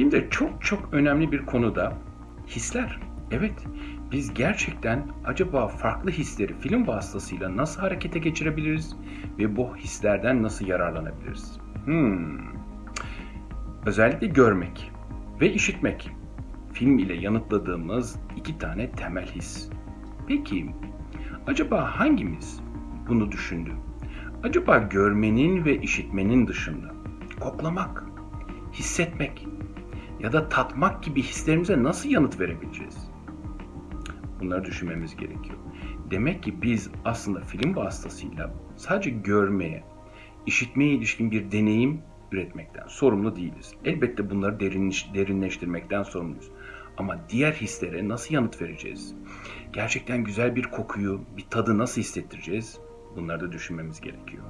Filmde çok çok önemli bir konu da hisler. Evet, biz gerçekten acaba farklı hisleri film vasıtasıyla nasıl harekete geçirebiliriz ve bu hislerden nasıl yararlanabiliriz? Hmm. Özellikle görmek ve işitmek. Film ile yanıtladığımız iki tane temel his. Peki, acaba hangimiz bunu düşündü? Acaba görmenin ve işitmenin dışında koklamak, hissetmek ya da tatmak gibi hislerimize nasıl yanıt verebileceğiz? Bunları düşünmemiz gerekiyor. Demek ki biz aslında film vasıtasıyla sadece görmeye, işitmeye ilişkin bir deneyim üretmekten sorumlu değiliz. Elbette bunları derinleştirmekten sorumluyuz. Ama diğer hislere nasıl yanıt vereceğiz? Gerçekten güzel bir kokuyu, bir tadı nasıl hissettireceğiz? Bunları da düşünmemiz gerekiyor.